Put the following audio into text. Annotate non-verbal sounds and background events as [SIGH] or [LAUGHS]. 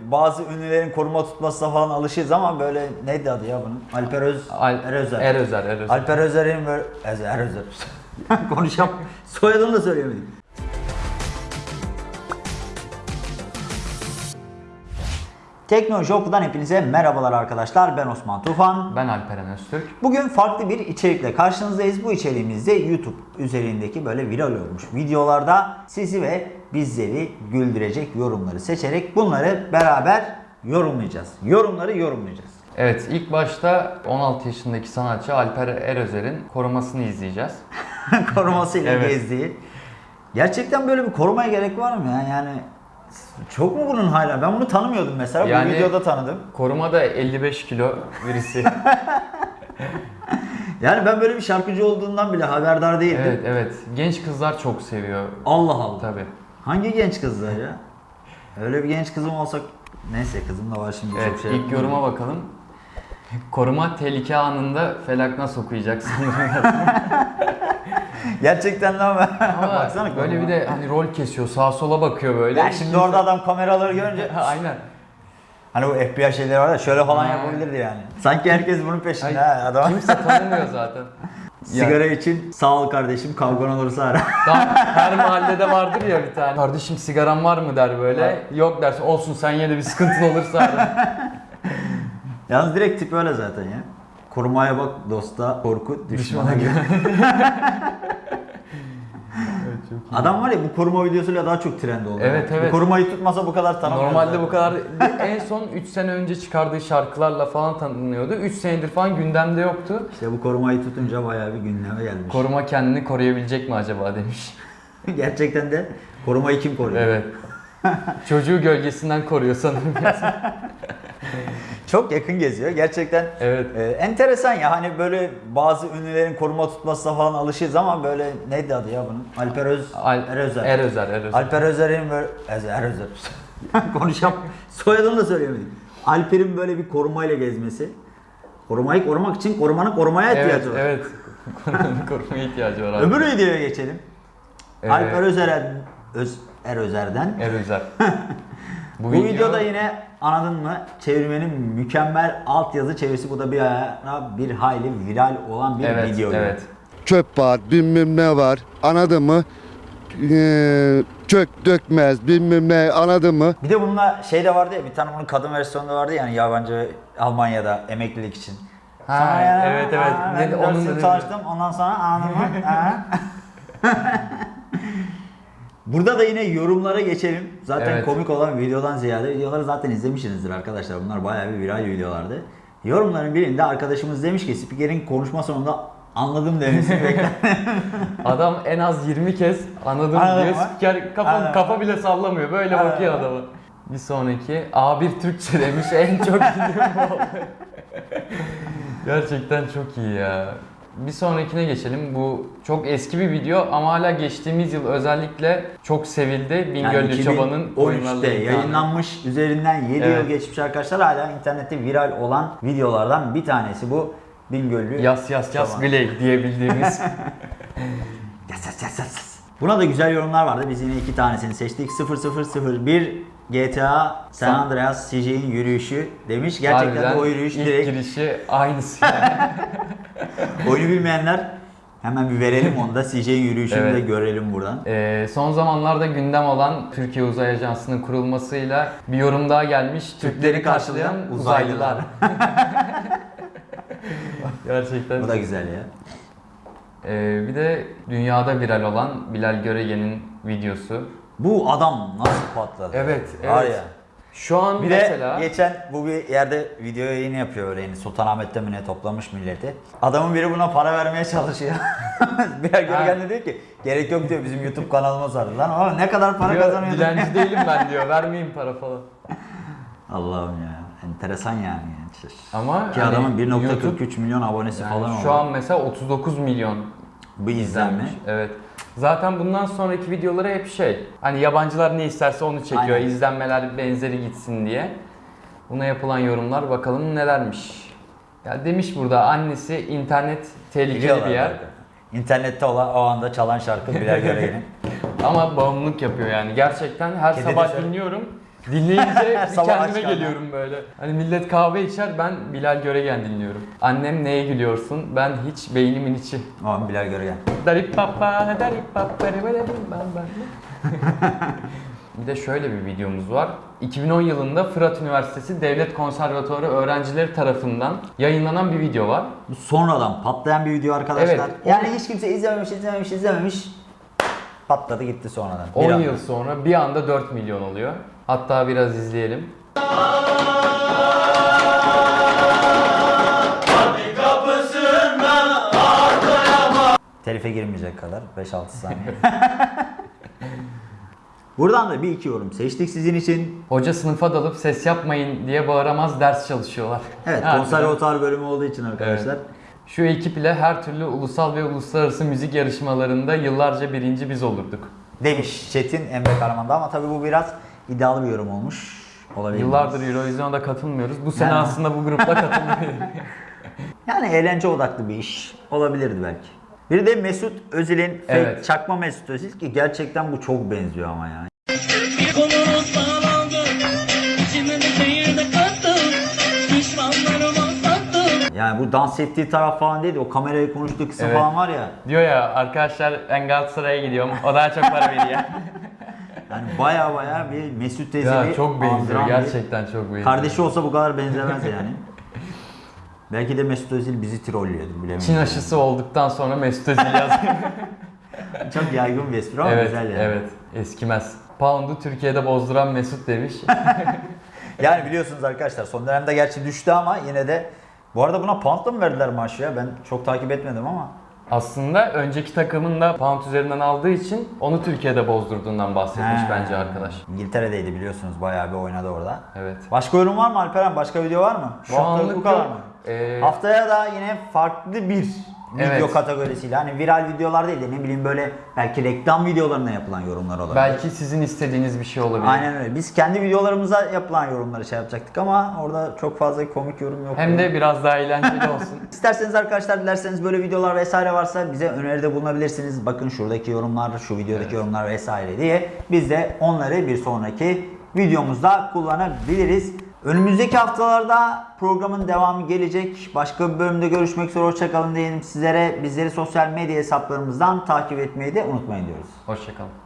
Bazı ünlülerin koruma tutmasına falan alışırız ama böyle neydi adı ya bunun? Alper Öz... Al- Erözer. Erözer, Erözer. Alper Özer'in böyle... Ezer, Erözer. [LAUGHS] Konuşam. Soyadını da söyleyemedim. Teknoloji Oku'dan hepinize merhabalar arkadaşlar. Ben Osman Tufan. Ben Alperen Öztürk. Bugün farklı bir içerikle karşınızdayız. Bu içeriğimizde YouTube üzerindeki böyle viral olmuş videolarda sizi ve bizleri güldürecek yorumları seçerek bunları beraber yorumlayacağız. Yorumları yorumlayacağız. Evet ilk başta 16 yaşındaki sanatçı Alper Erözer'in korumasını izleyeceğiz. [LAUGHS] Korumasıyla Evet. gezdiği. Gerçekten böyle bir korumaya gerek var mı ya? Yani çok mu bunun hala? Ben bunu tanımıyordum mesela. Yani- Bu videoda tanıdım. Koruma da 55 kilo birisi. [LAUGHS] Yani ben böyle bir şarkıcı olduğundan bile haberdar değildim. evet evet. Genç kızlar çok seviyor. Allah Allah. Tabi. Hangi genç kızlar ya? Öyle bir genç kızım olsa neyse kızım da var şimdi Evet çok şey. ilk yoruma bakalım. Koruma tehlike anında felak nasıl okuyacaksın? [LAUGHS] Gerçekten lan [LAUGHS] Baksana böyle bir de hani rol kesiyor sağa sola bakıyor böyle. Ya şimdi orada adam kameraları görünce [LAUGHS] Aynen. hani bu FBI şeyleri var ya şöyle falan yapabilirdi yani. Sanki herkes bunun peşinde Ay, ha adam. Kimse tanımıyor [LAUGHS] zaten. Sigara için sağ ol kardeşim kavgan olursa ara. Daha her mahallede vardır ya bir tane. Kardeşim sigaran var mı der böyle. Yok dersin olsun sen yine de bir sıkıntın olursa ara. Yalnız direkt tip öyle zaten ya. Korumaya bak dosta korku düşmana gibi. Adam var ya bu koruma videosuyla daha çok trend oldu. Evet, Bu evet. korumayı tutmasa bu kadar tanınmaz. Normalde bu kadar [LAUGHS] en son 3 sene önce çıkardığı şarkılarla falan tanınıyordu. 3 senedir falan gündemde yoktu. İşte bu korumayı tutunca bayağı bir gündeme gelmiş. Koruma kendini koruyabilecek mi acaba demiş. [LAUGHS] Gerçekten de korumayı kim koruyor? Evet. [LAUGHS] Çocuğu gölgesinden koruyor sanırım. Çok yakın geziyor. Gerçekten evet. e, enteresan ya hani böyle bazı ünlülerin koruma tutmasına falan alışırız ama böyle neydi adı ya bunun? Alper Öz Al- Erözer. Erözer, Erözer. Alper Özer'in böyle Ezer, Erözer. [LAUGHS] Konuşam. Soyadını da söyleyemedim. Alper'in böyle bir korumayla gezmesi. Korumayı korumak için korumanın korumaya Evet, ihtiyacı var. evet. Korumanın [LAUGHS] korumaya ihtiyacı var abi. Öbür videoya geçelim. Ee, Alper Özer'den Öz Erözer'den. Erözer. [LAUGHS] Bu, videoda yine anladın mı? Çevirmenin mükemmel altyazı çevirisi bu da bir ara bir hayli viral olan bir Evet, video. evet. çöp var, bilmem ne var. Anladın mı? Ee, çök dökmez, bilmem ne anladın mı? Bir de bununla şey de vardı ya bir tane bunun kadın versiyonu da vardı yani yabancı Almanya'da emeklilik için. Ha, Sonra evet, evet. aa, Ben onun çalıştım ondan sonra anladın mı? [LAUGHS] Burada da yine yorumlara geçelim. Zaten Evet. komik olan videodan ziyade videoları zaten izlemişsinizdir arkadaşlar. Bunlar bayağı bir viral videolardı. Yorumların birinde arkadaşımız demiş ki spikerin konuşma sonunda anladım demesini [LAUGHS] bekler. Adam en az 20 kez anladım Anladım diyor. Spiker kafa, Anladım. kafa bile sallamıyor. Böyle Anladım bakıyor ama. adamı. Bir sonraki A1 Türkçe demiş en çok [LAUGHS] oldu. Gerçekten çok iyi ya. Bir sonrakine geçelim. Bu çok eski bir video ama hala geçtiğimiz yıl özellikle çok sevildi. Bingöl'lü Çoban'ın 2013'te oyunlarıyla yayınlanmış üzerinden 7 Evet. yıl geçmiş arkadaşlar hala internette viral olan videolardan bir tanesi bu Bingöllü Yas yas yas Çoban. Gley diyebildiğimiz. [LAUGHS] Yas, yas, yas, yas. Buna da güzel yorumlar vardı. Biz yine iki tanesini seçtik. 0001 GTA San Andreas CJ'in yürüyüşü demiş. Gerçekten de Harbiden o yürüyüş ilk direkt girişi aynısı. yani. [LAUGHS] oyunu bilmeyenler hemen bir verelim onu da CJ'in yürüyüşünü Evet. de görelim buradan. Ee, son zamanlarda gündem olan Türkiye Uzay Ajansı'nın kurulmasıyla bir yorum daha gelmiş. Türkleri karşılayan uzaylılar. [LAUGHS] Gerçekten. Bu da güzel ya. Ee, bir de dünyada viral olan Bilal Göregen'in videosu. Bu adam nasıl patladı? Evet, Var evet. ya. Şu an Bir mesela de geçen bu bir yerde video yayını yapıyor öyle yeni Sultanahmet'te mi ne toplamış milleti. Adamın biri buna para vermeye çalışıyor. [LAUGHS] bir Görgen de diyor ki gerek yok diyor bizim YouTube kanalımız var. Lan ama ne kadar para diyor, kazanıyor? dilenci [LAUGHS] değilim ben diyor. Vermeyin para falan. Allah'ım ya. Enteresan yani. Ama Ki hani adamın 1.43 YouTube- milyon abonesi yani falan şu oldu. an mesela 39 milyon bu izlenme. Evet. Zaten bundan sonraki videoları hep şey. Hani yabancılar ne isterse onu çekiyor. Aynen. İzlenmeler benzeri gitsin diye. Buna yapılan yorumlar bakalım nelermiş. Ya demiş burada annesi internet tehlikeli Biliyorlar bir yer. zaten. İnternette olan o anda çalan şarkı Bilal Göregen'in. [LAUGHS] Ama bağımlılık yapıyor yani. Gerçekten her Kedi sabah dinliyorum. Dinleyince bir [LAUGHS] Sabah kendime geliyorum böyle. Hani millet kahve içer ben Bilal Göregen dinliyorum. Annem neye gülüyorsun? Ben hiç beynimin içi. Aman Bilal Göregen. Darip papa, darip papa. [LAUGHS] Bir de şöyle bir videomuz var. 2010 yılında Fırat Üniversitesi Devlet Konservatuarı öğrencileri tarafından yayınlanan bir video var. Bu sonradan patlayan bir video arkadaşlar. Evet, Yani hiç kimse izlememiş, izlememiş, izlememiş. Patladı gitti sonradan. 10 Bir anda. yıl sonra bir anda 4 milyon oluyor. Hatta biraz izleyelim. Telife girmeyecek kadar 5-6 saniye. [LAUGHS] Buradan da bir iki yorum seçtik sizin için. Hoca sınıfa dalıp ses yapmayın diye bağıramaz ders çalışıyorlar. Evet, konservatuar bölümü olduğu için arkadaşlar. Şu ekip ile her türlü ulusal ve uluslararası müzik yarışmalarında yıllarca birinci biz olurduk. Demiş Çetin Emre Karaman'da ama tabii bu biraz iddialı bir yorum olmuş. Olabilir. Yıllardır Eurovision'a katılmıyoruz. Bu sene Yani- aslında bu grupla [LAUGHS] katılmayı. Yani eğlence odaklı bir iş olabilirdi belki. Bir de Mesut Özil'in fake Evet. çakma Mesut Özil ki gerçekten bu çok benziyor ama yani. Yani bu dans ettiği taraf falan değil de o kamerayı konuştuğu kısım Evet. falan var ya. Diyor ya arkadaşlar ben Galatasaray'a gidiyorum. O daha çok para veriyor. [LAUGHS] Yani baya baya bir Mesut Özil'i ya çok benziyor. andıran bir- Gerçekten çok benziyor. Kardeşi olsa bu kadar benzemez yani. [LAUGHS] Belki de Mesut Özil bizi trollüyordur bilemiyorum. Çin aşısı olduktan sonra Mesut Özil [LAUGHS] yazıyor. Çok yaygın bir espri ama evet, güzel yani. evet. Eskimez. Pound'u Türkiye'de bozduran Mesut demiş. [LAUGHS] Yani biliyorsunuz arkadaşlar son dönemde gerçi düştü ama yine de bu arada buna poundla mı verdiler maaşı ya? Ben çok takip etmedim ama. Aslında önceki takımın da pound üzerinden aldığı için onu Türkiye'de bozdurduğundan bahsetmiş He. bence arkadaş. İngiltere'deydi biliyorsunuz bayağı bir oynadı orada. Evet. Başka yorum var mı Alperen? Başka video var mı? Şu bu anlık bu kadar yok. mı? Ee, Haftaya da yine farklı bir video Evet. kategorisiyle hani viral videolar değil de ne bileyim böyle belki reklam videolarına yapılan yorumlar olabilir. belki sizin istediğiniz bir şey olabilir. Aynen öyle. Biz kendi videolarımıza yapılan yorumları şey yapacaktık ama orada çok fazla komik yorum yok. Hem de biraz daha eğlenceli olsun. [LAUGHS] İsterseniz arkadaşlar dilerseniz böyle videolar vesaire varsa bize öneride bulunabilirsiniz. Bakın şuradaki yorumlar, şu videodaki yorumlar vesaire diye biz de onları bir sonraki videomuzda kullanabiliriz. Önümüzdeki haftalarda programın devamı gelecek. Başka bir bölümde görüşmek üzere. Hoşçakalın diyelim sizlere. Bizleri sosyal medya hesaplarımızdan takip etmeyi de unutmayın diyoruz. Hoşçakalın.